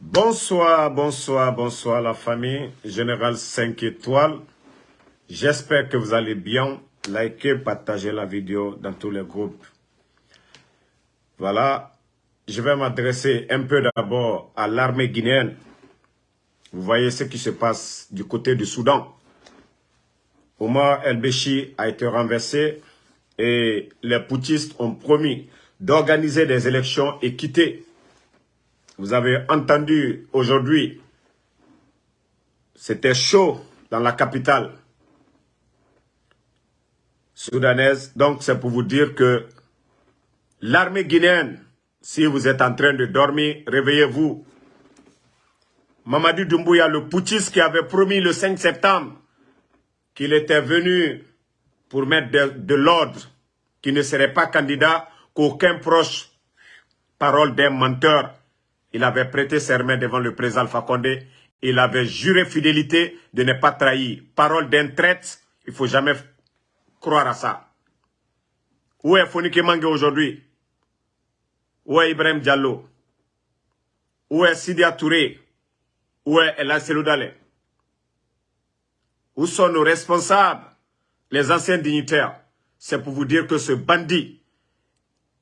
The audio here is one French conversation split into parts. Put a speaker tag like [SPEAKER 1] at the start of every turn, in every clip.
[SPEAKER 1] Bonsoir, bonsoir, bonsoir la famille. Général 5 étoiles. J'espère que vous allez bien. Likez, partagez la vidéo dans tous les groupes. Voilà. Je vais m'adresser un peu d'abord à l'armée guinéenne. Vous voyez ce qui se passe du côté du Soudan. Omar El-Béchi a été renversé et les poutistes ont promis d'organiser des élections équitées. Vous avez entendu aujourd'hui, c'était chaud dans la capitale soudanaise. Donc c'est pour vous dire que l'armée guinéenne, si vous êtes en train de dormir, réveillez-vous. Mamadou Doumbouya, le putschiste qui avait promis le 5 septembre qu'il était venu pour mettre de, l'ordre, qu'il ne serait pas candidat, qu'aucun proche, parole d'un menteur, il avait prêté serment devant le président Alpha Condé, il avait juré fidélité de ne pas trahir. Parole d'un traite, il ne faut jamais croire à ça. Où est Fonike Mange aujourd'hui? Où est Ibrahim Diallo? Où est Sidia Touré? Où est Ella Seloudale où sont nos responsables, les anciens dignitaires? C'est pour vous dire que ce bandit,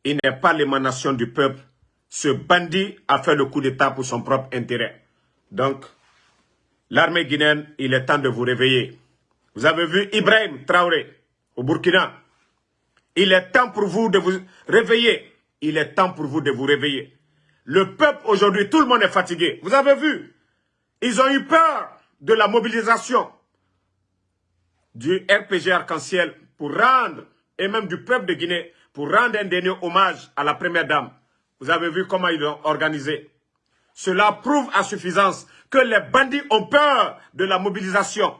[SPEAKER 1] il n'est pas l'émanation du peuple. Ce bandit a fait le coup d'État pour son propre intérêt. Donc, l'armée guinéenne, il est temps de vous réveiller. Vous avez vu Ibrahim Traoré au Burkina. Il est temps pour vous de vous réveiller. Il est temps pour vous de vous réveiller. Le peuple aujourd'hui, tout le monde est fatigué. Vous avez vu Ils ont eu peur de la mobilisation du RPG Arc-en-Ciel pour rendre, et même du peuple de Guinée, pour rendre un dernier hommage à la première dame. Vous avez vu comment ils l'ont organisé. Cela prouve à suffisance que les bandits ont peur de la mobilisation.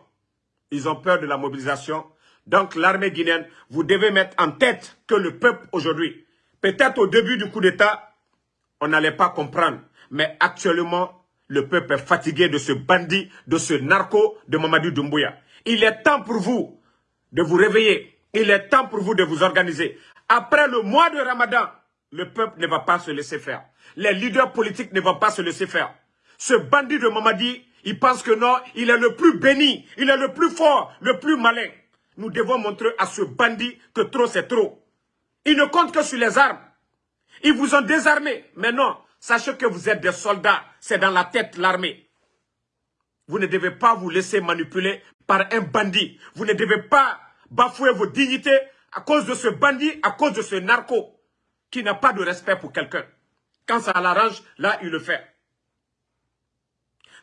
[SPEAKER 1] Ils ont peur de la mobilisation. Donc l'armée guinéenne, vous devez mettre en tête que le peuple aujourd'hui, peut-être au début du coup d'État, on n'allait pas comprendre. Mais actuellement, le peuple est fatigué de ce bandit, de ce narco de Mamadou Doumbouya. Il est temps pour vous de vous réveiller. Il est temps pour vous de vous organiser. Après le mois de Ramadan, le peuple ne va pas se laisser faire. Les leaders politiques ne vont pas se laisser faire. Ce bandit de Mamadi, il pense que non, il est le plus béni, il est le plus fort, le plus malin. Nous devons montrer à ce bandit que trop c'est trop. Il ne compte que sur les armes. Ils vous ont désarmé. Mais non, sachez que vous êtes des soldats. C'est dans la tête l'armée. Vous ne devez pas vous laisser manipuler par un bandit. Vous ne devez pas bafouer vos dignités à cause de ce bandit, à cause de ce narco qui n'a pas de respect pour quelqu'un. Quand ça l'arrange, là, il le fait.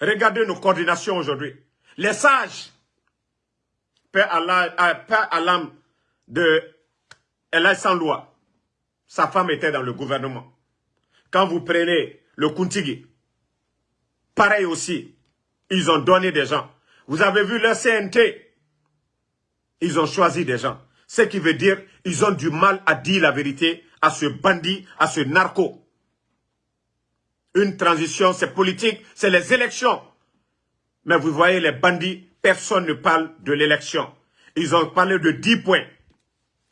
[SPEAKER 1] Regardez nos coordinations aujourd'hui. Les sages, Père à l'âme de Ella sans loi, sa femme était dans le gouvernement. Quand vous prenez le Kuntigi, pareil aussi, ils ont donné des gens. Vous avez vu le CNT. Ils ont choisi des gens. Ce qui veut dire ils ont du mal à dire la vérité à ce bandit, à ce narco. Une transition, c'est politique, c'est les élections. Mais vous voyez les bandits, personne ne parle de l'élection. Ils ont parlé de 10 points.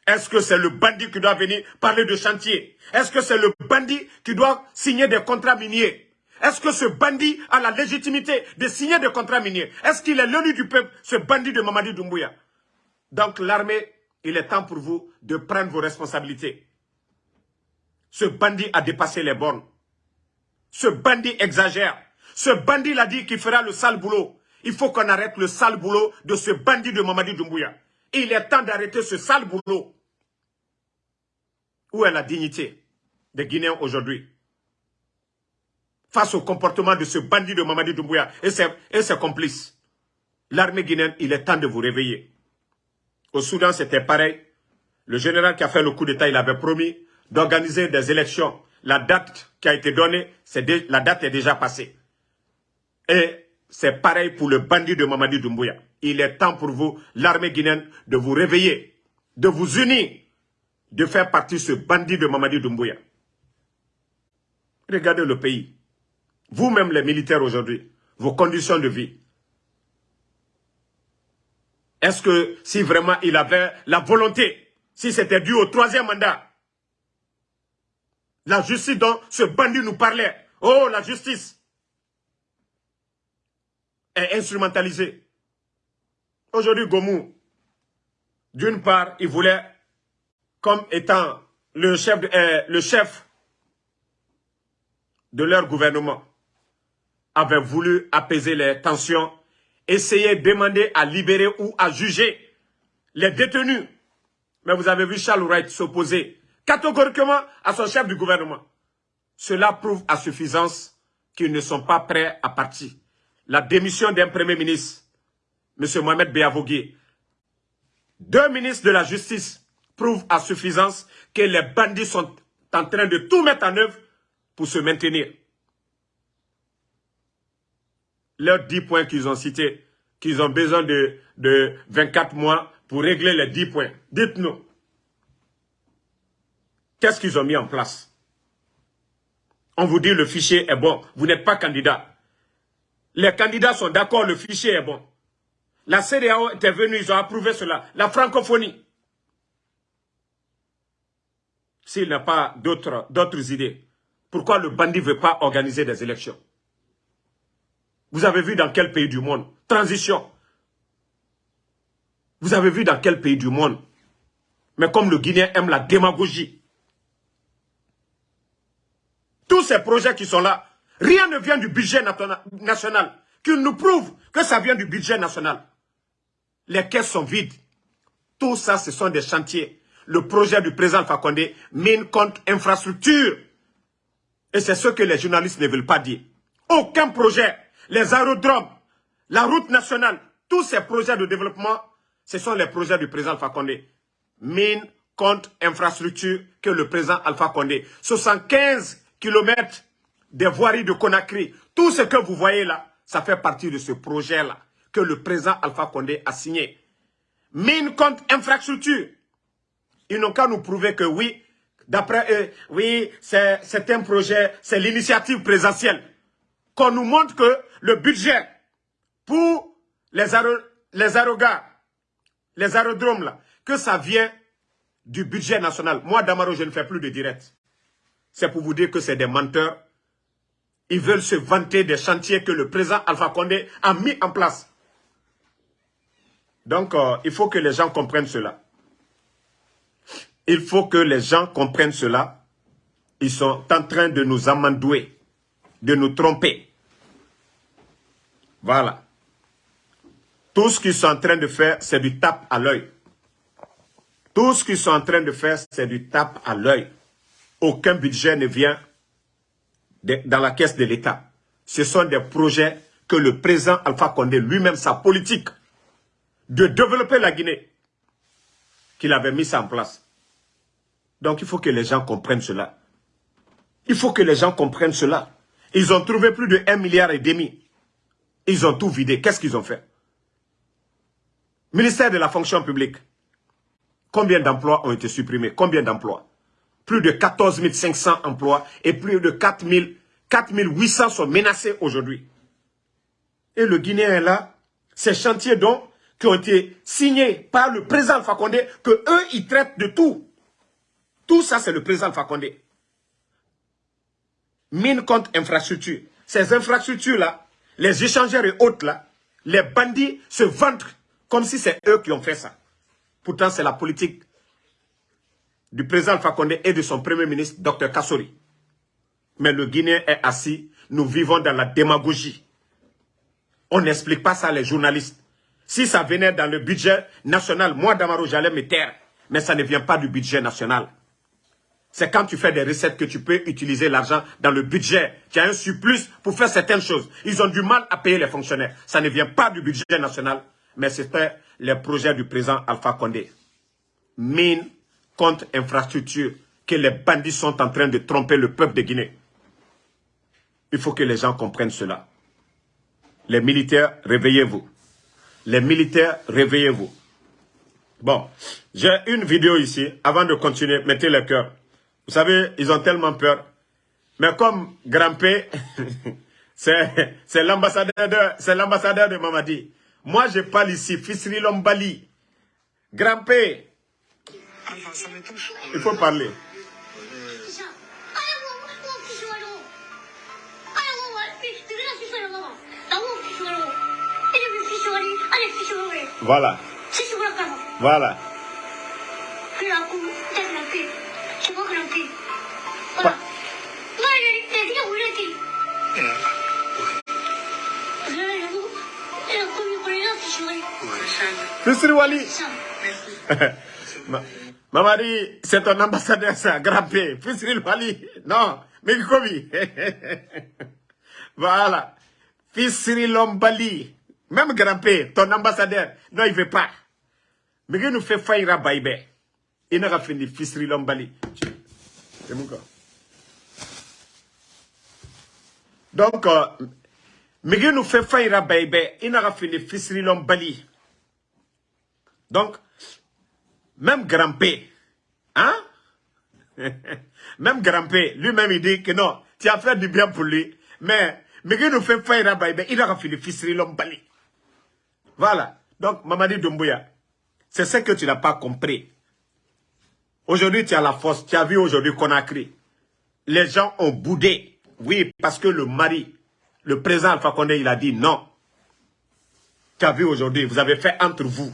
[SPEAKER 1] Est-ce que c'est le bandit qui doit venir parler de chantier? Est-ce que c'est le bandit qui doit signer des contrats miniers? Est-ce que ce bandit a la légitimité de signer des contrats miniers? Est-ce qu'il est l'élu du peuple, ce bandit de Mamadi Doumbouya? Donc l'armée, il est temps pour vous de prendre vos responsabilités. Ce bandit a dépassé les bornes. Ce bandit exagère. Ce bandit l'a dit qu'il fera le sale boulot. Il faut qu'on arrête le sale boulot de ce bandit de Mamadi Doumbouya. Il est temps d'arrêter ce sale boulot. Où est la dignité des Guinéens aujourd'hui face au comportement de ce bandit de Mamadi Doumbouya et ses, et ses complices? L'armée guinéenne, il est temps de vous réveiller. Au Soudan, c'était pareil. Le général qui a fait le coup d'État, il avait promis d'organiser des élections. La date qui a été donnée, la date est déjà passée. Et c'est pareil pour le bandit de Mamadi Doumbouya. Il est temps pour vous, l'armée guinéenne, de vous réveiller, de vous unir, de faire partie de ce bandit de Mamadi Doumbouya. Regardez le pays vous-même les militaires aujourd'hui, vos conditions de vie. Est-ce que si vraiment il avait la volonté, si c'était dû au troisième mandat, la justice dont ce bandit nous parlait, oh la justice, est instrumentalisé. Aujourd'hui, Gomou, d'une part, il voulait, comme étant le chef, de, euh, le chef de leur gouvernement, avait voulu apaiser les tensions, essayer de demander à libérer ou à juger les détenus. Mais vous avez vu Charles Wright s'opposer catégoriquement à son chef du gouvernement. Cela prouve à suffisance qu'ils ne sont pas prêts à partir. La démission d'un premier ministre, M. Mohamed Beavogui, deux ministres de la justice prouvent à suffisance que les bandits sont en train de tout mettre en œuvre pour se maintenir. Leurs 10 points qu'ils ont cités, qu'ils ont besoin de, de 24 mois pour régler les 10 points. Dites-nous, qu'est-ce qu'ils ont mis en place? On vous dit le fichier est bon, vous n'êtes pas candidat. Les candidats sont d'accord, le fichier est bon. La CDAO était venue, ils ont approuvé cela. La francophonie. S'il n'a pas d'autres idées, pourquoi le bandit ne veut pas organiser des élections? Vous avez vu dans quel pays du monde? Transition. Vous avez vu dans quel pays du monde? Mais comme le Guinéen aime la démagogie. Tous ces projets qui sont là, rien ne vient du budget national. Qu'ils nous prouvent que ça vient du budget national. Les caisses sont vides. Tout ça, ce sont des chantiers. Le projet du président Fakonde mine contre infrastructure. Et c'est ce que les journalistes ne veulent pas dire. Aucun projet, les aérodromes, la route nationale, tous ces projets de développement, ce sont les projets du président Alpha Condé. Mine contre infrastructure que le président Alpha Condé. 75 km des voiries de Conakry. Tout ce que vous voyez là, ça fait partie de ce projet-là que le président Alpha Condé a signé. Mine contre infrastructure. Ils n'ont qu'à nous prouver que oui, d'après eux, oui, c'est un projet, c'est l'initiative présidentielle. Qu'on nous montre que le budget pour les, les aérogars, les aérodromes là, que ça vient du budget national. Moi, Damaro, je ne fais plus de direct. C'est pour vous dire que c'est des menteurs. Ils veulent se vanter des chantiers que le président Alpha Condé a mis en place. Donc, euh, il faut que les gens comprennent cela. Il faut que les gens comprennent cela. Ils sont en train de nous amandouer, de nous tromper. Voilà. Tout ce qu'ils sont en train de faire, c'est du tape à l'œil. Tout ce qu'ils sont en train de faire, c'est du tape à l'œil. Aucun budget ne vient dans la caisse de l'État. Ce sont des projets que le président Alpha Condé lui-même, sa politique, de développer la Guinée qu'il avait mis en place. Donc il faut que les gens comprennent cela. Il faut que les gens comprennent cela. Ils ont trouvé plus de 1 milliard et demi. Ils ont tout vidé. Qu'est-ce qu'ils ont fait? Ministère de la fonction publique. Combien d'emplois ont été supprimés? Combien d'emplois? Plus de 14 500 emplois et plus de 4 800 sont menacés aujourd'hui. Et le Guinéen est là. Ces chantiers dont qui ont été signés par le président Fakonde, que eux, ils traitent de tout. Tout ça, c'est le président Fakonde. Mine contre infrastructure. Ces infrastructures-là, les échangeurs et autres là, les bandits se vantent comme si c'est eux qui ont fait ça. Pourtant, c'est la politique du président Fakonde et de son premier ministre, Dr Kassori. Mais le Guinéen est assis, nous vivons dans la démagogie. On n'explique pas ça à les journalistes. Si ça venait dans le budget national, moi, Damaro, j'allais me taire. Mais ça ne vient pas du budget national. C'est quand tu fais des recettes que tu peux utiliser l'argent dans le budget. Tu as un surplus pour faire certaines choses. Ils ont du mal à payer les fonctionnaires. Ça ne vient pas du budget national, mais c'était les projets du président Alpha Condé. Mine contre infrastructure que les bandits sont en train de tromper le peuple de Guinée. Il faut que les gens comprennent cela. Les militaires, réveillez-vous. Les militaires, réveillez-vous. Bon, j'ai une vidéo ici. Avant de continuer, mettez le cœur. Vous savez, ils ont tellement peur. Mais comme Grand P, c'est l'ambassadeur de, de Mamadi. Moi, je parle ici, Fisri Lombali. Grand P. Il faut parler. Voilà. Voilà. Fisri Wali. Mamadi, c'est ton ambassadeur, ça, Grappé. Fisri Wali. Non, mais Kobi. voilà. Fisri Lombali. Même Grappé, ton ambassadeur. Non, il veut pas. Mais il nous fait faillir à Baïbé. Il n'a pas fini Fisri Lombali. C'est mon corps. Donc, euh, Miguel nous fait faillir à Baïbé. Il n'a pas fini Fisri Lombali. Donc, même grand-père, hein? même grand-père, lui-même, il dit que non, tu as fait du bien pour lui. Mais, mais il nous fait faire ben, il a fait le fils l'homme. Voilà. Donc, Mamadi Doumbouya, c'est ce que tu n'as pas compris. Aujourd'hui, tu as la force. Tu as vu aujourd'hui qu'on a crié. Les gens ont boudé. Oui, parce que le mari, le président Alpha Condé, il a dit non. Tu as vu aujourd'hui, vous avez fait entre vous.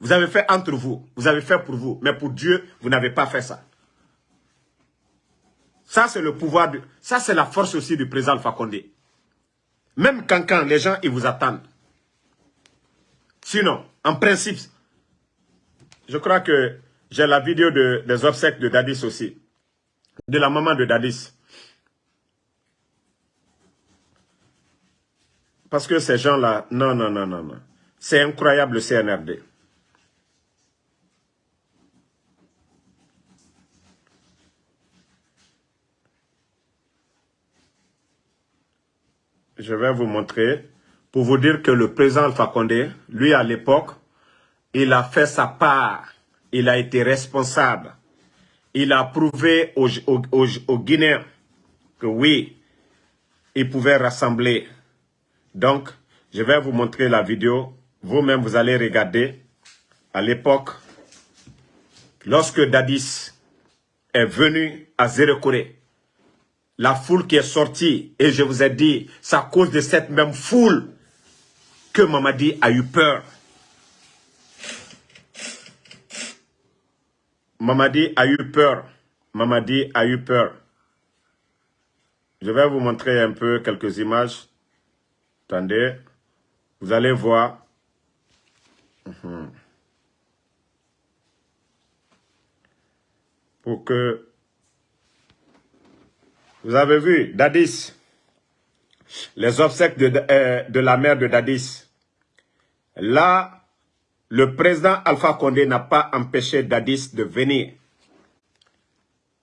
[SPEAKER 1] Vous avez fait entre vous, vous avez fait pour vous, mais pour Dieu, vous n'avez pas fait ça. Ça, c'est le pouvoir, de, ça, c'est la force aussi du président Alpha Condé. Même quand, quand les gens, ils vous attendent. Sinon, en principe, je crois que j'ai la vidéo de, des obsèques de Dadis aussi. De la maman de Dadis. Parce que ces gens-là, non, non, non, non, non. C'est incroyable le CNRD. Je vais vous montrer pour vous dire que le président Alpha Condé, lui à l'époque, il a fait sa part. Il a été responsable. Il a prouvé aux, Guinéens que oui, il pouvait rassembler. Donc, je vais vous montrer la vidéo. Vous-même, vous allez regarder. À l'époque, lorsque Dadis est venu à Zérekoré, la foule qui est sortie, et je vous ai dit, c'est à cause de cette même foule que Mamadi a eu peur. Mamadi a eu peur. Mamadi a eu peur. Je vais vous montrer un peu quelques images. Attendez. Vous allez voir. Mhm. Pour que vous avez vu, Dadis, les obsèques de, euh, de la mère de Dadis. Là, le président Alpha Condé n'a pas empêché Dadis de venir.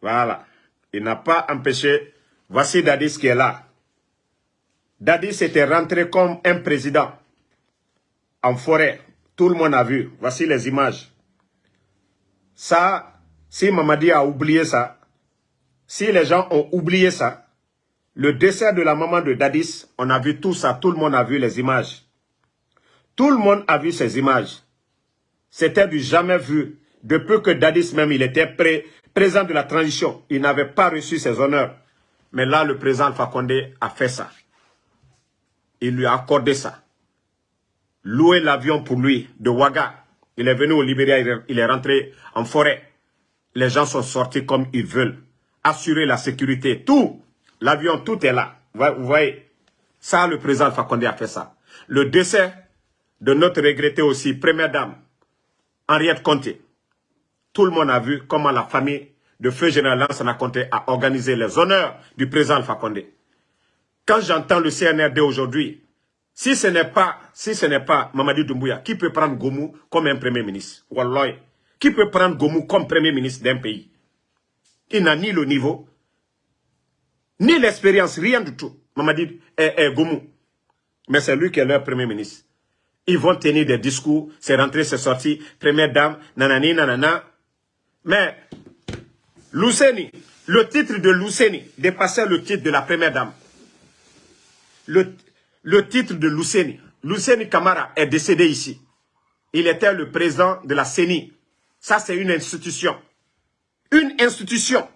[SPEAKER 1] Voilà. Il n'a pas empêché. Voici Dadis qui est là. Dadis était rentré comme un président en forêt. Tout le monde a vu. Voici les images. Ça, si Mamadi a oublié ça, si les gens ont oublié ça, le décès de la maman de Dadis, on a vu tout ça, tout le monde a vu les images. Tout le monde a vu ces images. C'était du jamais vu. Depuis que Dadis même, il était pré président de la transition, il n'avait pas reçu ses honneurs. Mais là, le président Condé a fait ça. Il lui a accordé ça. Louer l'avion pour lui de Ouaga. Il est venu au Libéria, il est rentré en forêt. Les gens sont sortis comme ils veulent assurer la sécurité, tout, l'avion, tout est là. Vous voyez, ça, le président Fakonde a fait ça. Le décès de notre regretté aussi, première dame, Henriette Conté. Tout le monde a vu comment la famille de Feu Général Lansana Conté a organisé les honneurs du président Fakonde. Quand j'entends le CNRD aujourd'hui, si ce n'est pas, si ce n'est pas Mamadi Doumbouya, qui peut prendre Gomu comme un premier ministre? Wallah, qui peut prendre Gomu comme premier ministre d'un pays? Il n'a ni le niveau, ni l'expérience, rien du tout. Mamadi est, est Goumou. Mais c'est lui qui est leur premier ministre. Ils vont tenir des discours, c'est rentré, c'est sorti, première dame, nanani, nanana. Mais, Luceni, le titre de Luceni dépassait le titre de la première dame. Le, le titre de Luceni, Luceni Kamara est décédé ici. Il était le président de la CENI. Ça, c'est une institution une institution.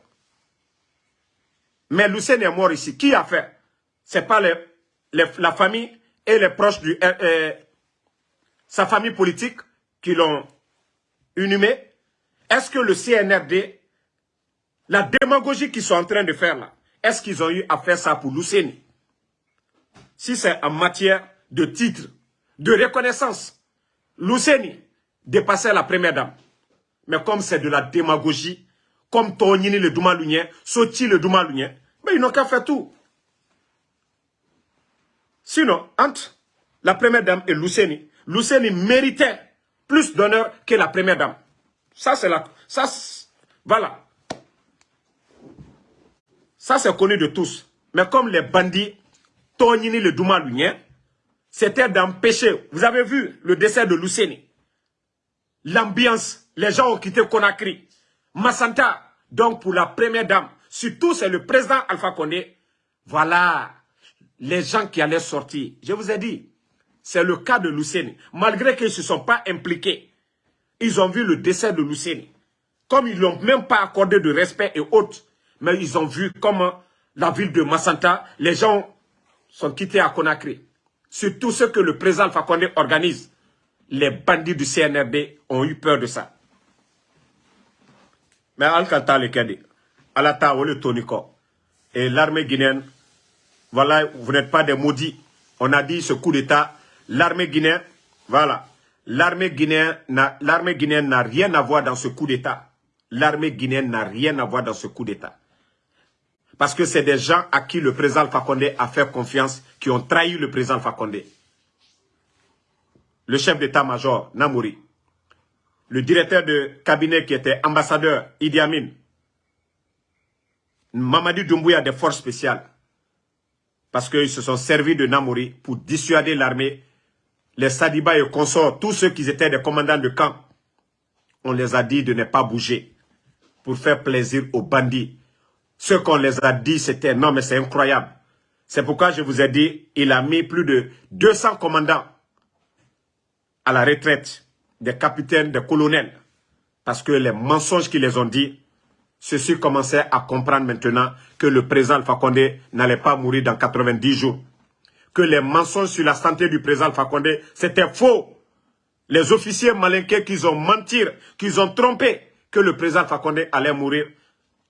[SPEAKER 1] Mais Lucien est mort ici. Qui a fait? C'est pas la famille et les proches de euh, euh, sa famille politique qui l'ont inhumé, est-ce que le CNRD, la démagogie qu'ils sont en train de faire là, est-ce qu'ils ont eu à faire ça pour Luceni Si c'est en matière de titre, de reconnaissance, Luceni dépassait la première dame. Mais comme c'est de la démagogie, comme Tonini le Doumalunien, Soti le Doumalunien, mais ils n'ont qu'à faire tout. Sinon, entre la première dame et Luceni, Luceni méritait plus d'honneur que la première dame. Ça, c'est la... Ça, voilà. Ça, c'est connu de tous. Mais comme les bandits, Tonini le Doumalunien, c'était d'empêcher. Vous avez vu le décès de Luceni. L'ambiance, les gens ont quitté Conakry. Massanta, donc pour la première dame, surtout c'est le président Alpha Condé. Voilà les gens qui allaient sortir. Je vous ai dit, c'est le cas de Luceni. Malgré qu'ils ne se sont pas impliqués, ils ont vu le décès de Luceni. Comme ils n'ont même pas accordé de respect et autres, mais ils ont vu comment la ville de Massanta, les gens sont quittés à Conakry. Surtout ce que le président Alpha Condé organise. Les bandits du CNRD ont eu peur de ça. Mais le Kedi, Alata le et l'armée guinéenne voilà, vous n'êtes pas des maudits. On a dit ce coup d'État, l'armée guinéenne, voilà, l'armée guinéenne n'a rien à voir dans ce coup d'État. L'armée guinéenne n'a rien à voir dans ce coup d'État. Parce que c'est des gens à qui le président Fakonde a fait confiance, qui ont trahi le président Fakonde. Le chef d'état-major, Namouri. Le directeur de cabinet qui était ambassadeur, Idi Amin. Mamadi Doumbouya des forces spéciales parce qu'ils se sont servis de Namori pour dissuader l'armée, les Sadiba et consorts, tous ceux qui étaient des commandants de camp. On les a dit de ne pas bouger pour faire plaisir aux bandits. Ce qu'on les a dit, c'était non mais c'est incroyable. C'est pourquoi je vous ai dit, il a mis plus de 200 commandants à la retraite, des capitaines, des colonels. Parce que les mensonges qu'ils les ont dit, ceux-ci commençaient à comprendre maintenant que le président Alpha Condé n'allait pas mourir dans 90 jours. Que les mensonges sur la santé du président Alpha Condé, c'était faux. Les officiers malinqués qu'ils ont menti, qu'ils ont trompé, que le président Alpha Condé allait mourir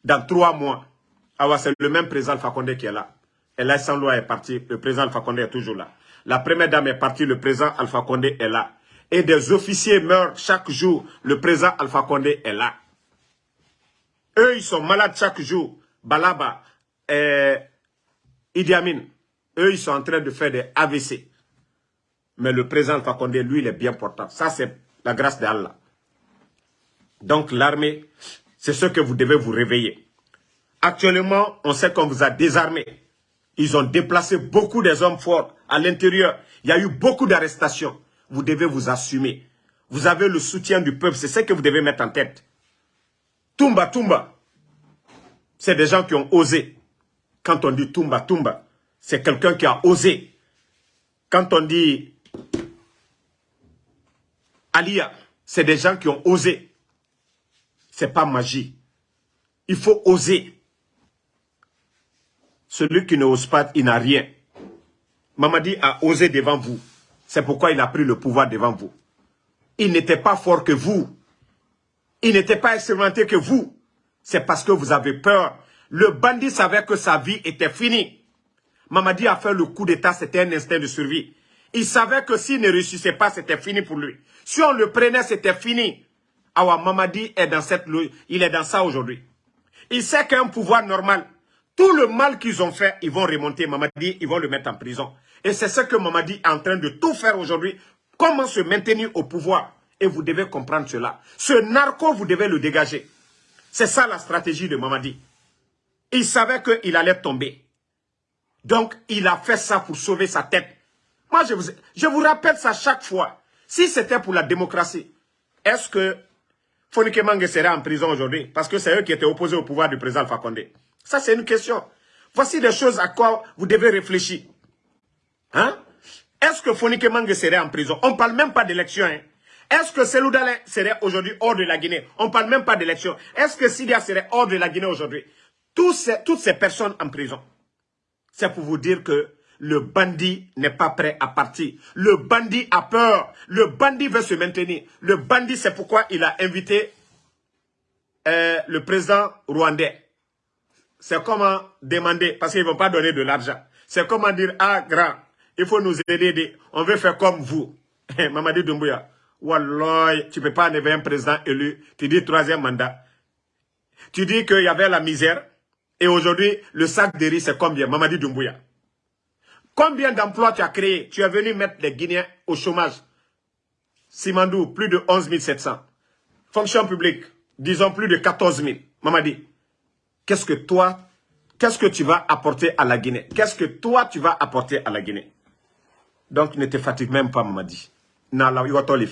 [SPEAKER 1] dans trois mois. Ah c'est le même président Alpha Condé qui est là. Et là, sans est parti, le président Alpha Condé est toujours là. La première dame est partie, le président Alpha Condé est là. Et des officiers meurent chaque jour, le président Alpha Condé est là. Eux, ils sont malades chaque jour. Balaba, et Idi Amin, eux, ils sont en train de faire des AVC. Mais le président Fakonde, lui, il est bien portant. Ça, c'est la grâce d'Allah. Donc, l'armée, c'est ce que vous devez vous réveiller. Actuellement, on sait qu'on vous a désarmé. Ils ont déplacé beaucoup des hommes forts à l'intérieur. Il y a eu beaucoup d'arrestations. Vous devez vous assumer. Vous avez le soutien du peuple. C'est ce que vous devez mettre en tête. Tumba, Tumba, c'est des gens qui ont osé. Quand on dit Tumba, Tumba, c'est quelqu'un qui a osé. Quand on dit Alia, c'est des gens qui ont osé. C'est pas magie. Il faut oser. Celui qui n'ose pas, il n'a rien. Mamadi a osé devant vous. C'est pourquoi il a pris le pouvoir devant vous. Il n'était pas fort que vous. Il n'était pas expérimenté que vous. C'est parce que vous avez peur. Le bandit savait que sa vie était finie. Mamadi a fait le coup d'état, c'était un instinct de survie. Il savait que s'il ne réussissait pas, c'était fini pour lui. Si on le prenait, c'était fini. Awa, Mamadi est dans cette il est dans ça aujourd'hui. Il sait qu'un pouvoir normal, tout le mal qu'ils ont fait, ils vont remonter Mamadi, ils vont le mettre en prison. Et c'est ce que Mamadi est en train de tout faire aujourd'hui. Comment se maintenir au pouvoir et vous devez comprendre cela. Ce narco, vous devez le dégager. C'est ça la stratégie de Mamadi. Il savait qu'il allait tomber. Donc, il a fait ça pour sauver sa tête. Moi, je vous, rappelle ça chaque fois. Si c'était pour la démocratie, est-ce que Fonike Mange serait en prison aujourd'hui? Parce que c'est eux qui étaient opposés au pouvoir du président Alpha Ça, c'est une question. Voici des choses à quoi vous devez réfléchir. Hein? Est-ce que Fonike Mange serait en prison? On ne parle même pas d'élection. Hein? Est-ce que Selou serait aujourd'hui hors de la Guinée? On ne parle même pas d'élection. Est-ce que Sidia serait hors de la Guinée aujourd'hui? Toutes ces, toutes ces personnes en prison. C'est pour vous dire que le bandit n'est pas prêt à partir. Le bandit a peur. Le bandit veut se maintenir. Le bandit, c'est pourquoi il a invité euh, le président rwandais. C'est comment demander, parce qu'ils ne vont pas donner de l'argent. C'est comment dire, ah grand, il faut nous aider, on veut faire comme vous. Mamadi Doumbouya, Wallah, tu ne peux pas enlever un président élu, tu dis troisième mandat. Tu dis qu'il y avait la misère, et aujourd'hui, le sac de riz, c'est combien? Mamadi Doumbouya. Combien d'emplois tu as créé Tu es venu mettre les Guinéens au chômage. Simandou, plus de 11 700. Fonction publique, disons plus de 14 000. Mamadi, qu'est-ce que toi, qu'est-ce que tu vas apporter à la Guinée? Qu'est-ce que toi, tu vas apporter à la Guinée? Donc, ne te fatigue même pas, Mamadi. Nala, les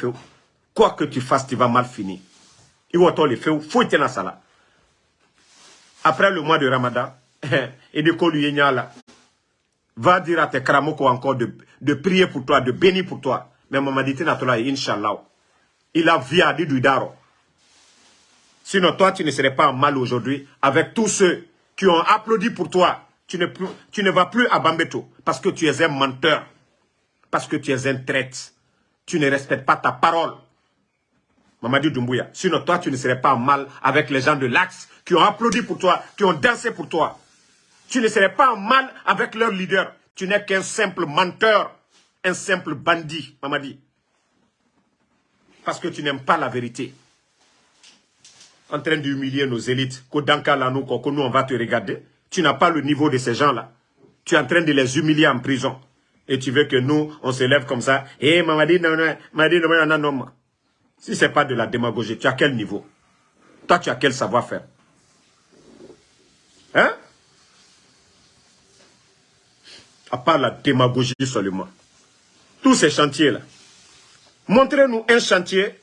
[SPEAKER 1] Quoi que tu fasses, tu vas mal finir. après le mois de Ramadan, et de va dire à tes kramoko encore de, de, prier pour toi, de bénir pour toi. Mais maman dit, Inch'Allah. Il a via du daro. Sinon, toi, tu ne serais pas en mal aujourd'hui avec tous ceux qui ont applaudi pour toi. Tu ne, vas plus à Bambeto parce que tu es un menteur. Parce que tu es un traite. Tu ne respectes pas ta parole. Mamadi Doumbouya. Sinon, toi, tu ne serais pas en mal avec les gens de l'Axe qui ont applaudi pour toi, qui ont dansé pour toi. Tu ne serais pas en mal avec leur leader. Tu n'es qu'un simple menteur, un simple bandit, Mamadi. Parce que tu n'aimes pas la vérité. En train d'humilier nos élites, que nous, que nous, on va te regarder. Tu n'as pas le niveau de ces gens-là. Tu es en train de les humilier en prison. Et tu veux que nous, on se lève comme ça. Eh, Mamadi, non, non, non. Si ce n'est pas de la démagogie, tu as quel niveau? Toi, tu as quel savoir-faire? Hein? À part la démagogie seulement. Tous ces chantiers-là. Montrez-nous un chantier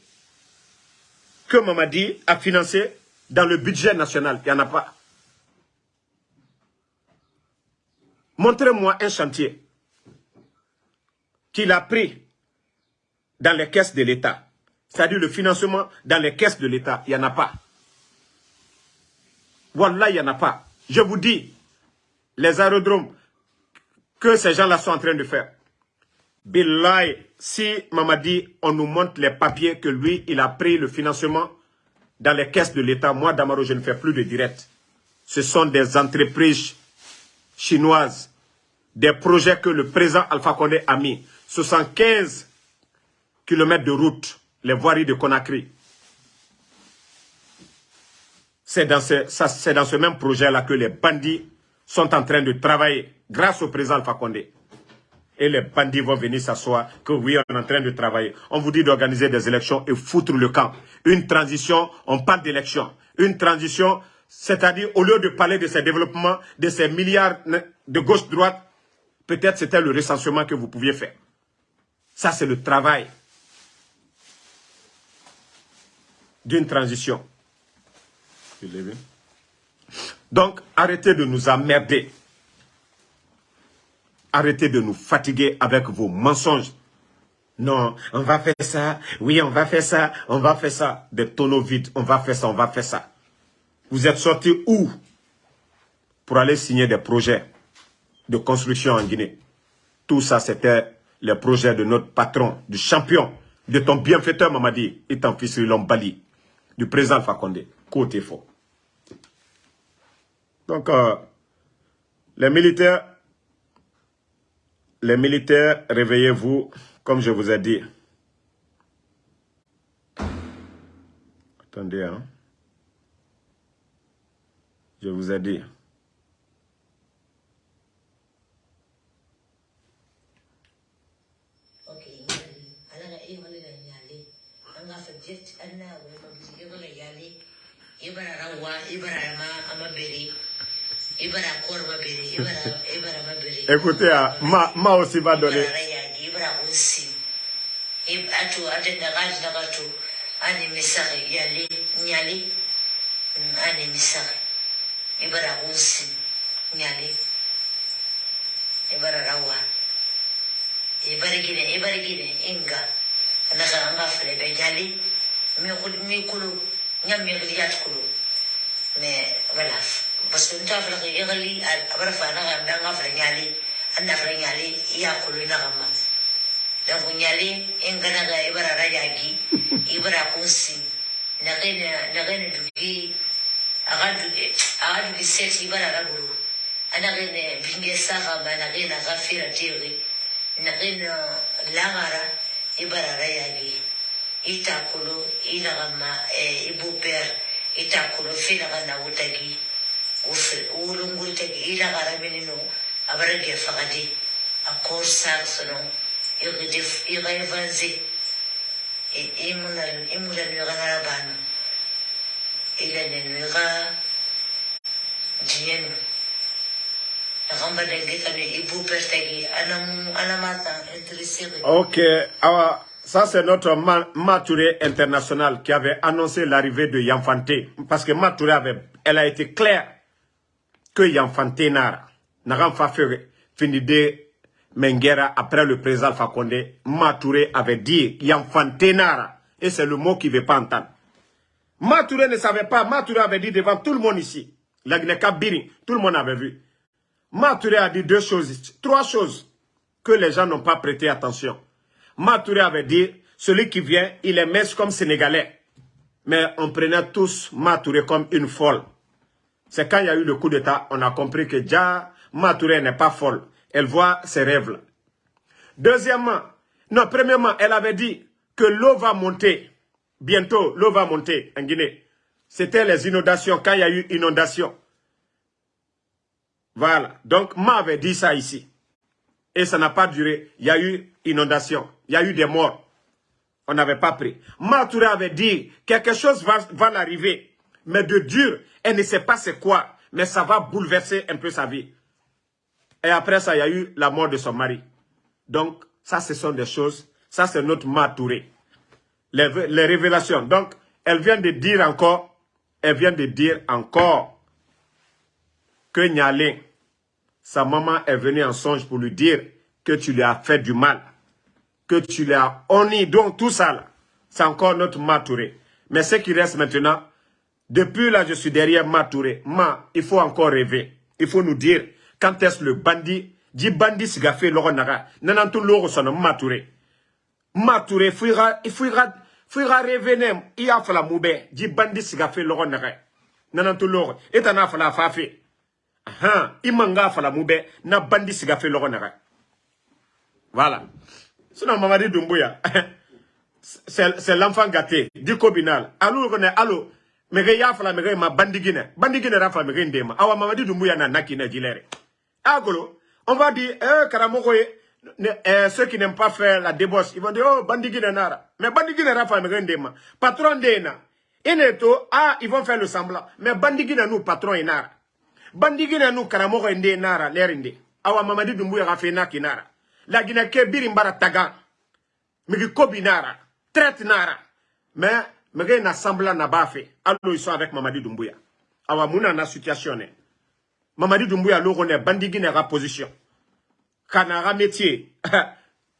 [SPEAKER 1] que Mamadi a financé dans le budget national. Il n'y en a pas. Montrez-moi un chantier qu'il a pris dans les caisses de l'État. C'est-à-dire le financement dans les caisses de l'État. Il n'y en a pas. Voilà, il n'y en a pas. Je vous dis, les aérodromes que ces gens-là sont en train de faire. Billahi, si Mamadi, on nous montre les papiers que lui, il a pris le financement dans les caisses de l'État, moi, Damaro, je ne fais plus de direct. Ce sont des entreprises chinoises, des projets que le président Alpha Condé a mis. 75 kilomètres de route, les voiries de Conakry. C'est dans, ce, dans ce même projet-là que les bandits sont en train de travailler grâce au président Alpha Condé. Et les bandits vont venir s'asseoir que oui, on est en train de travailler. On vous dit d'organiser des élections et foutre le camp. Une transition, on parle d'élection. Une transition, c'est-à-dire au lieu de parler de ces développements, de ces milliards de gauche-droite, peut-être c'était le recensement que vous pouviez faire. Ça, c'est le travail d'une transition. Donc, arrêtez de nous emmerder. Arrêtez de nous fatiguer avec vos mensonges. Non, on va faire ça. Oui, on va faire ça. On va faire ça. Des tonneaux vides. On va faire ça. On va faire ça. Vous êtes sortis où Pour aller signer des projets de construction en Guinée? Tout ça, c'était les projets de notre patron, du champion, de ton bienfaiteur Mamadi et ton fils Bali, du président Fakonde. Côté faux. Donc, euh, les militaires, les militaires, réveillez-vous, comme je vous ai dit. Attendez, hein. Je vous ai dit. ma aussi va donner. ani misaki yali nyali ani misaki ibara unsi nyali ibara rawa ibara gine ibara gine inga anaka anga fere be nyali mi kulu mi kulu nyam mi giliyat kulu mais voilà parce que nta fala ke yagali abara fana ga ndanga fala nyali.
[SPEAKER 2] Ana ga nyale iya kulu na gama باسكو نتا فلغي يغلي أبرفا نغم دانا فلنيالي أنا فلنيالي يأكل نغم دونك نيالي إن كان إبرا رجاجي إبرا كونسي نغين نغين دوكي أغادو أغادو بسيت إبرا غادو أنا غين بنجسا غابا أنا غين غافيرة تيغي. نغين لاغارا إبرا رجاجي. إتاكلو إلغما إبوبير إتاكلو فيلغا ناوتاكي ulungul.
[SPEAKER 1] Ok, awa, ça c'est notre Matouré international qui avait annoncé l'arrivée de Yanfante. Parce que Matouré avait, elle a été claire que Yanfante Nara, n'a pas fait finir Mengera après le président Alpha Condé. Matouré avait dit Yanfante Nara. Et c'est le mot qu'il ne veut pas entendre. Matouré ne savait pas. Matouré avait dit devant tout le monde ici. La Biri, tout le monde avait vu. Matouré a dit deux choses, trois choses que les gens n'ont pas prêté attention. Matouré avait dit, celui qui vient, il est mince comme Sénégalais. Mais on prenait tous Matouré comme une folle. C'est quand il y a eu le coup d'État, on a compris que déjà, Matouré n'est pas folle. Elle voit ses rêves là. Deuxièmement, non, premièrement, elle avait dit que l'eau va monter. Bientôt, l'eau va monter en Guinée. C'était les inondations, quand il y a eu inondation. Voilà. Donc, Ma avait dit ça ici. Et ça n'a pas duré. Il y a eu inondation. Il y a eu des morts. On n'avait pas pris. Ma Touré avait dit quelque chose va, va l'arriver. Mais de dur, elle ne sait pas c'est quoi. Mais ça va bouleverser un peu sa vie. Et après ça, il y a eu la mort de son mari. Donc, ça, ce sont des choses. Ça, c'est notre Ma Touré. Les, révélations. Donc, elle vient de dire encore, elle vient de dire encore que Nyalin, sa maman est venue en songe pour lui dire que tu lui as fait du mal, que tu lui as honni, donc tout ça c'est encore notre Matouré. Mais ce qui reste maintenant, depuis là je suis derrière Matouré, Ma, il faut encore rêver, il faut nous dire quand est-ce le bandit, dit bandit siga fait l'oro naga, nanantou l'oro son Matouré. Matouré, fuira, il fuira, fuira rêver nem, il a fait la moube, dit bandit siga fait l'oro naga, nanantou l'oro, et t'en a fait la fafe. Han, imanga fala moube, na bandi siga fait l'oro naga. Voilà. Sinon, Mamadi Doumbouya, c'est l'enfant gâté, du cobinal. Allô, on est allô. Mege ya fala mege ma bandigine. Bandigine rafa mege ndema. Awa Mamadi Doumbouya na nakine dilere. Agolo, on va dire, eh, Karamokoye, eh, ceux qui n'aiment pas faire la débauche, ils vont dire, oh, bandigine nara. Mais bandigine rafa mege ndema. Patron d'ena. Ineto, ah, ils vont faire le semblant. Mais bandigine nous, patron enara. Bandigine nous, Karamoko ende nara, lerinde. Awa Mamadi Doumbouya rafa naki nara. La Guinée ke birimbara taga. Migi kobi. Traite nara. Mais, migi na semblant na bafe. Allo ils sont avec Mamadi Doumbouya. Awa mouna na situation. Mamadi Doumbouya lo ne bandigi na position. Kanara métier.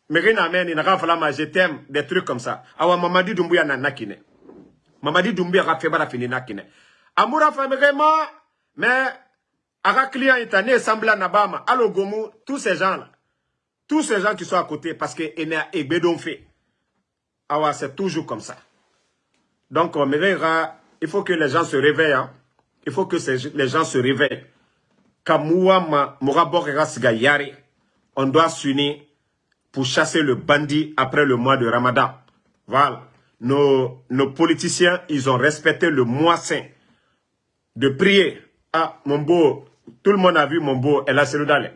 [SPEAKER 1] Migi na na rafala je t'aime des trucs comme ça. Awa Mamadi Doumbouya na nakine. Mamadi Doumbouya ra fait bara fini nakine. Amoura fa migi ma. Mais, aga client itane semblant na bama. Allo gomu, tous ces gens là. Tous ces gens qui sont à côté, parce que Ebedon fait. Ah c'est toujours comme ça. Donc, il faut que les gens se réveillent. Hein. Il faut que les gens se réveillent. On doit s'unir pour chasser le bandit après le mois de Ramadan. Voilà. Nos, nos politiciens, ils ont respecté le mois saint de prier. Ah, mon beau, tout le monde a vu mon beau, a d'aller.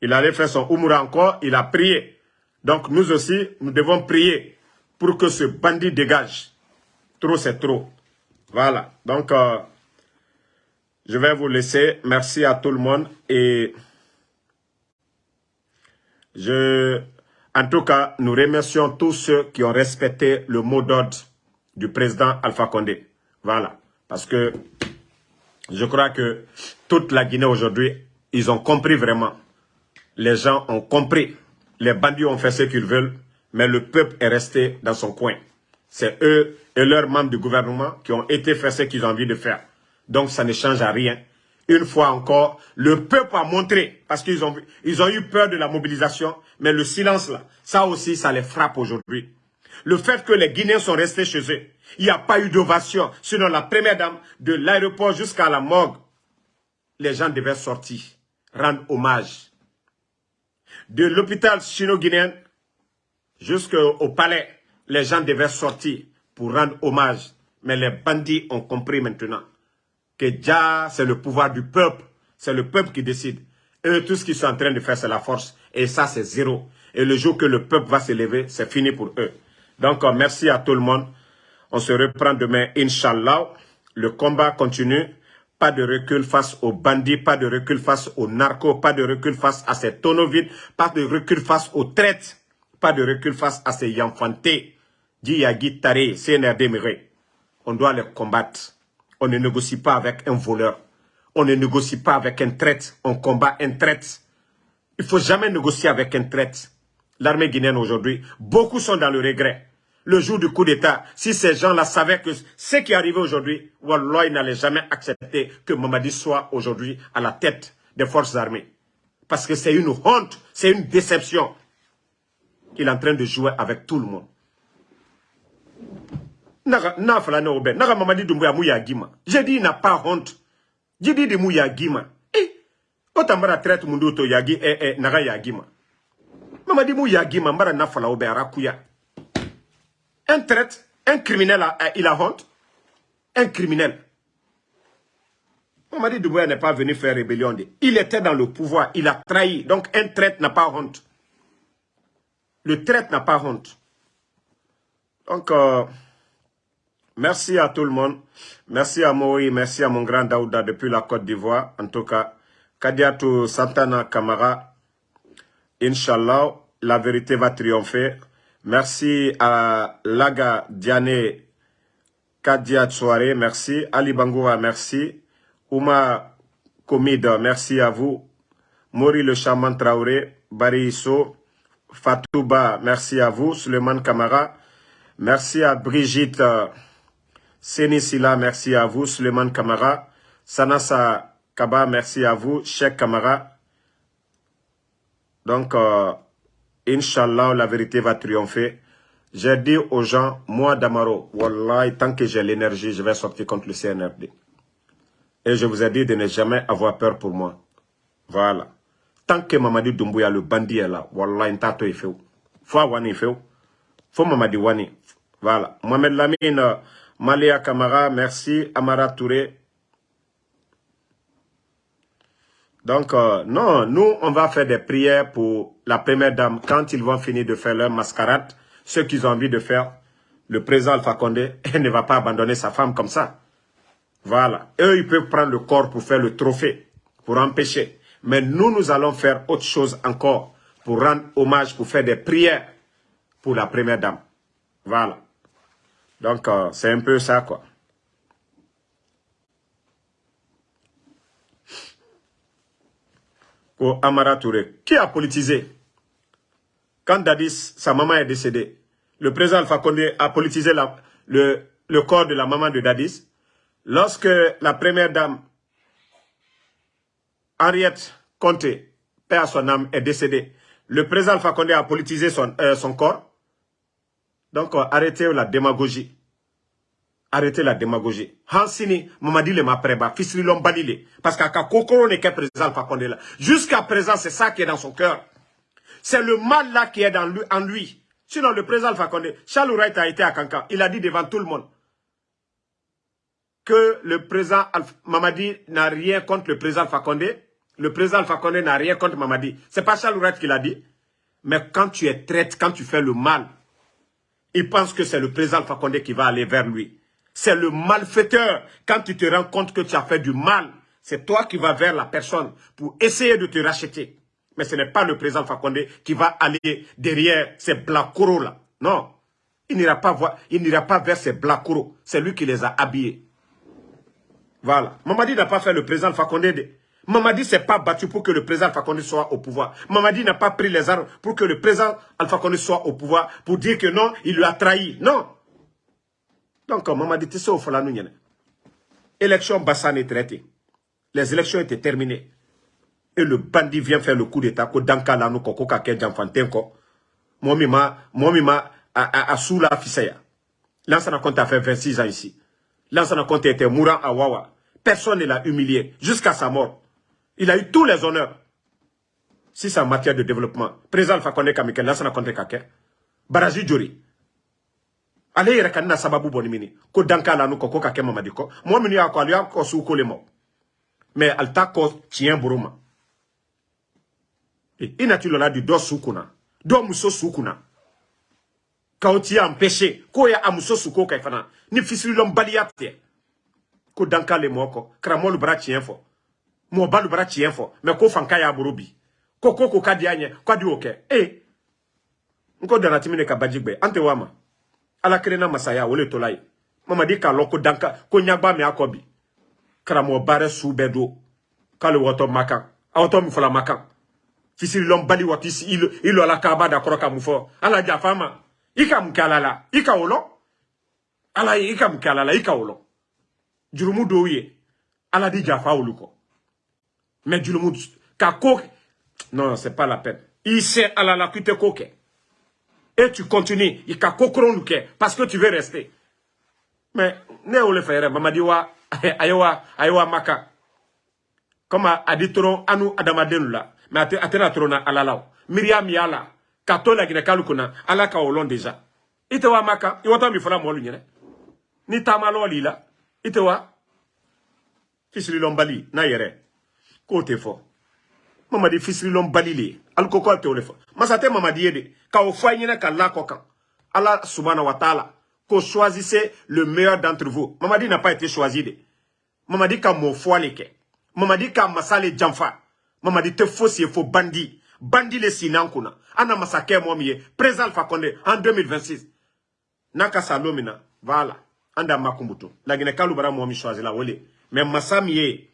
[SPEAKER 1] Il allait faire son Umura encore, il a prié. Donc nous aussi, nous devons prier pour que ce bandit dégage. Trop, c'est trop. Voilà. Donc, euh, je vais vous laisser. Merci à tout le monde. Et je, en tout cas, nous remercions tous ceux qui ont respecté le mot d'ordre du président Alpha Condé. Voilà. Parce que je crois que toute la Guinée aujourd'hui, ils ont compris vraiment les gens ont compris. Les bandits ont fait ce qu'ils veulent, mais le peuple est resté dans son coin. C'est eux et leurs membres du gouvernement qui ont été faire ce qu'ils ont envie de faire. Donc ça ne change à rien. une fois encore, le peuple a montré, parce qu'ils ont, ils ont eu peur de la mobilisation, mais le silence là, ça aussi, ça les frappe aujourd'hui. Le fait que les Guinéens sont restés chez eux, il n'y a pas eu d'ovation, sinon la première dame, de l'aéroport jusqu'à la morgue, les gens devaient sortir, rendre hommage. De l'hôpital chino-guinéen jusqu'au palais, les gens devaient sortir pour rendre hommage. Mais les bandits ont compris maintenant que déjà, c'est le pouvoir du peuple. C'est le peuple qui décide. Eux, tout ce qu'ils sont en train de faire, c'est la force. Et ça, c'est zéro. Et le jour que le peuple va se lever, c'est fini pour eux. Donc, euh, merci à tout le monde. On se reprend demain, Inch'Allah. Le combat continue. Pas de recul face aux bandits, pas de recul face aux narcos, pas de recul face à ces tonneaux pas de recul face aux traites, pas de recul face à ces yanfantés. Diyagi Tare, CNRD On doit les combattre. On ne négocie pas avec un voleur. On ne négocie pas avec un traite. On combat un traite. Il ne faut jamais négocier avec un traite. L'armée guinéenne aujourd'hui, beaucoup sont dans le regret. Le jour du coup d'État, si ces gens-là savaient que ce qui est aujourd'hui, Wallah, ils n'allaient jamais accepter que Mamadi soit aujourd'hui à la tête des forces armées. Parce que c'est une honte, c'est une déception. Il est en train de jouer avec tout le monde. Mamadi J'ai dit il n'a pas honte. J'ai dit de Mouya Gima. Eh, otambara traite munduto yagi eh eh naga yagima. Mamadi Mouya Gima mbara nafala obe arakuya. Un traite, un criminel, il a honte. Un criminel. Mamadi Doumbouya n'est pas venu faire rébellion. Il était dans le pouvoir, il a trahi. Donc un traite n'a pas honte. Le traite n'a pas honte. Donc, euh, merci à tout le monde. Merci à Moïse, merci à mon grand Daouda depuis la Côte d'Ivoire. En tout cas, Kadiatou Santana Kamara, Inch'Allah, la vérité va triompher. Merci à Laga Diane Kadia Soare, merci. Ali Bangoura, merci. Ouma Komid, merci à vous. Mori le Chaman Traoré, Bari Fatouba, merci à vous. Suleiman Kamara, merci à Brigitte Senisila, merci à vous. Suleiman Kamara, Sanasa Kaba, merci à vous. Cheikh Kamara. Donc, euh, Inch'Allah, la vérité va triompher. J'ai dit aux gens, moi Damaro, Wallah, tant que j'ai l'énergie, je vais sortir contre le CNRD. Et je vous ai dit de ne jamais avoir peur pour moi. Voilà. Tant que Mamadi Doumbouya, le bandit est là, Wallah, intato il fait. Faut wani fait. Faut Mamadi wani. Voilà. Mohamed Lamine, Malia Kamara, merci. Amara Touré, Donc, euh, non, nous, on va faire des prières pour la première dame quand ils vont finir de faire leur mascarade, ce qu'ils ont envie de faire. Le président Alpha Condé ne va pas abandonner sa femme comme ça. Voilà. Eux, ils peuvent prendre le corps pour faire le trophée, pour empêcher. Mais nous, nous allons faire autre chose encore pour rendre hommage, pour faire des prières pour la première dame. Voilà. Donc, euh, c'est un peu ça, quoi. au Amara Touré. Qui a politisé Quand Dadis, sa maman est décédée, le président Alpha Condé a politisé le, corps de la maman de Dadis. Lorsque la première dame, Henriette Conté, père à son âme, est décédée, le président Alpha Condé a politisé son, euh, son corps. Donc, euh, arrêtez la démagogie. Arrêtez la démagogie. Hansini, Mamadi le mapreba, fisri balile. Parce qu'à Kokoro n'est qu'un président là. Jusqu'à présent, c'est ça qui est dans son cœur. C'est le mal là qui est dans lui, en lui. Sinon, le président Alpha Condé, Charles Wright a été à Kankan. Il a dit devant tout le monde que le président Mamadi n'a rien contre le président Alpha Condé. Le président Alpha Condé n'a rien contre Mamadi. C'est pas Charles Wright qui l'a dit. Mais quand tu es traite, quand tu fais le mal, il pense que c'est le président Alpha Condé qui va aller vers lui. C'est le malfaiteur. Quand tu te rends compte que tu as fait du mal, c'est toi qui vas vers la personne pour essayer de te racheter. Mais ce n'est pas le président Fakonde qui va aller derrière ces blacouros là. Non. Il n'ira pas, pas vers ces blacouros. C'est lui qui les a habillés. Voilà. Mamadi n'a pas fait le président Fakonde. Mamadi s'est pas battu pour que le président Fakonde soit au pouvoir. Mamadi n'a pas pris les armes pour que le président Alpha Condé soit au pouvoir pour dire que non, il lui a trahi. Non. Donc, Mamadi Tissé au Élection Bassane est traitée. Les élections étaient terminées. Et le bandit vient faire le coup d'état. Danka la no koko kake jamfanten ko. Momima, momima, a, a, sous la fisaya. Lansana Conte a fait 26 ans ici. Lansana Conte était mourant à Wawa. Personne ne l'a humilié jusqu'à sa mort. Il a eu tous les honneurs. Si c'est en matière de développement. Président Alpha Condé Kamike, Lansana Conte kake. Baraji Jori. ale yɛrɛ ka na sababu bɔ ni mini ko danka la nu kɔ ko y'a kɔ ale y'a ko le ma mais ale t'a kɔ tiɲɛ boro ma i nati lɔla di dɔ su kunna dɔ empêché k'o ye a muso su ko ni fisirilɔnbaliya tɛ ko danka le mɔgɔ kɔ karamɔgɔ bara tiɲɛ fɔ mɔgɔba lu bara tiɲɛ fɔ mais ko fanka y'a boro bi ko ko ko ka di a ɲɛ k'a di o kɛ e n ko danatimi de ka baji gbɛ an tɛ wa ma ala kelenna masaya o le tola ye mamadi k'a lɔn ko danka. Ko ɲagba min a kɔ bi karamɔgɔ baara su bɛɛ don k'ale wɔtɔ ma kan a wɔtɔ min fɔla ma kan fisirilɔn bali wɔti i lɔla kaba da kɔrɔ ka mun fɔ ala jafa ma i ka mun kɛ ala la i ka o lɔ ala ye i ka mun kɛ ala la i ka o lɔ jurumu dɔw ye ala di jafa olu kɔ mais jurumu ka ko non c'est pas la peine. I sɛ ala la ko kɛ et tu continues il ka kokron ke parce que tu veux rester. Mais ne ole faire mamadi wa ayewa ayewa maka. Comme a dit tron anu adamaden la mais atena trona alalaw miriam yala ka to la gine kalukuna ala ka déjà. Ite wa maka. I wata mi fala molu nyene. Ni tamalo lila ite wa. Fisili lombali na yere ko te fo mamadi masate mamadi yede. Ka o nyina ka ala wa ta'ala. Ko choisissez le meilleur d'entre vous. Mamadi n'a pas été choisi de. Mamadi ka fo aleke mamadi ka masale jamfa. Mamadi te fo si fo bandi. Bandi le ana masake mo miye président Alpha Condé en 2026 naka salomina voilà. Anda makumbuto la gine kalu bara la wole. Mais masamiye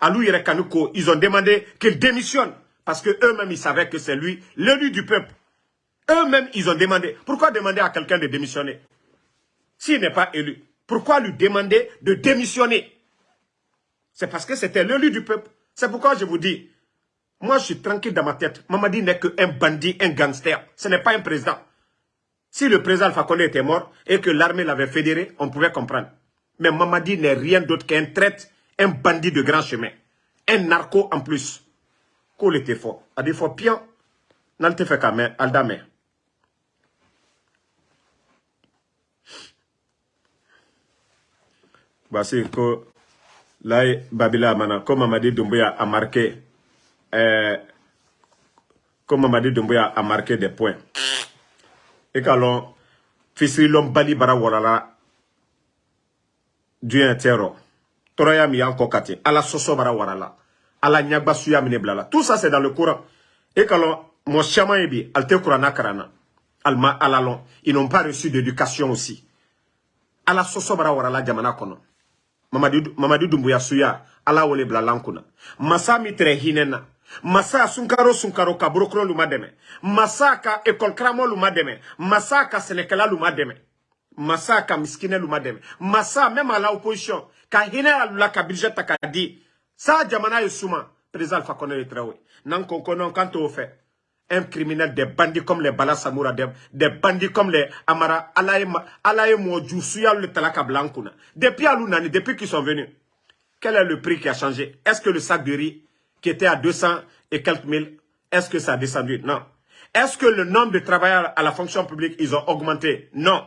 [SPEAKER 1] Alou Yerekanouko, ils ont demandé qu'il démissionne. Parce que eux-mêmes, ils savaient que c'est lui, l'élu du peuple. Eux-mêmes, ils ont demandé. Pourquoi demander à quelqu'un de démissionner? S'il n'est pas élu. Pourquoi lui demander de démissionner? C'est parce que c'était l'élu du peuple. C'est pourquoi je vous dis, moi je suis tranquille dans ma tête. Mamadi n'est qu'un bandit, un gangster. Ce n'est pas un président. Si le président Alpha était mort et que l'armée l'avait fédéré, on pouvait comprendre. Mais Mamadi n'est rien d'autre qu'un traître un bandit de grand chemin, un narco en plus. Qu'on était fort. A des fois, pion, n'en te fait qu'à aldame. Voici que là, Babila comme Mamadi Doumbouya a marqué, euh, comme Mamadi Doumbouya a marqué des points. Et quand Fisri l'homme bali bara warala du terror tɔrɔya min y'an kɔ ala sɔsɔ bara wara la. Ala ɲagba suya mine bila la. Tout ça c'est dans le courant et ka lɔn mɔgɔ caman ye bi ala lɔn ils n'ont pas reçu d'éducation aussi. Ala sɔsɔ bara wara jamana kɔnɔ. Mamadi dumbuya suya. Ala wele bila lan kunna masa min tɛrɛ hinɛ na. Masa sunkaro sunkaro ka borokoro lu ma dɛmɛ. Masa ka école karamɔgɔ lu ma dɛmɛ. Masa ka sɛnɛkɛla lu ma dɛmɛ. Masa ka masa même à la opposition ka hinɛ alula ka budget ta k'a di sa jamana président Alpha Condé n'an un criminel des bandits comme les Bala Samoura des, bandits comme les Amara Alaye le Talaka Blankuna depuis Alunani depuis qu'ils sont venus quel est le prix qui a changé? Est-ce que le sac de riz qui était à 200 et quelques mille est-ce que ça a descendu? Non. Est-ce que le nombre de travailleurs à la fonction publique ils ont augmenté? Non.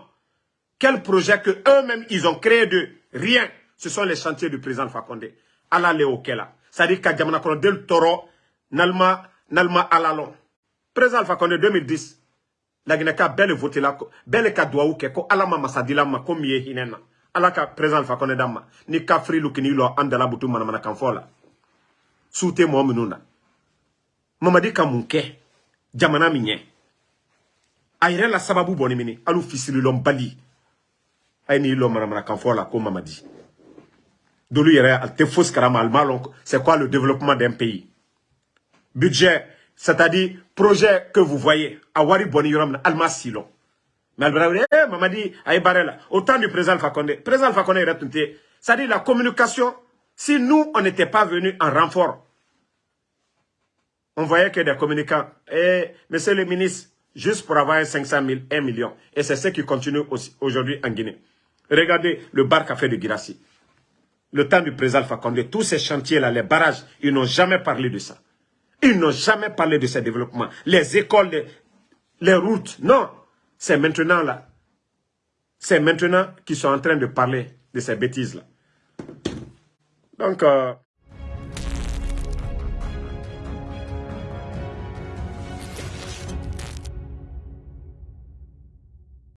[SPEAKER 1] Quel projet que eux-mêmes ils ont créé de rien? Ce sont les chantiers du président Fakonde. Ala le okela. C'est-à-dire que Djamana Kono del Toro, Nalma, Nalma Alalon. Président Fakonde 2010, la Guinée-Ka belle voté là, belle ka doua ouke, ko alama masadila ma ko miye hinena. Ala ka président Fakonde dama, ni ka fri lukini lo andala butu manamana kanfola. Soute mo minuna. Mamadi ka munke, jamana minye. Ayre la sababu boni mini, alu fisili lom bali. Ay ni lo manamana kanfola ko mamadi. C'est quoi le développement d'un pays? Budget c'est-à-dire projet que vous voyez a wari boni yɔrɔ mais eh mamadi a ye baara la au temps du président Alpha Condé président Alpha c'est-à-dire la communication Si nous, on n'était pas venus en renfort, on voyait que des communicants, eh, monsieur le ministre, juste pour avoir 500 000, 1 million. Et c'est ce qui continue aujourd'hui en Guinée. Regardez le bar café de Girassi. Le temps du président Alpha tous ces chantiers-là, les barrages, ils n'ont jamais parlé de ça. Ils n'ont jamais parlé de ces développements. Les écoles, les, les routes, non. C'est maintenant là. C'est maintenant qu'ils sont en train de parler de ces bêtises-là. Donc, euh,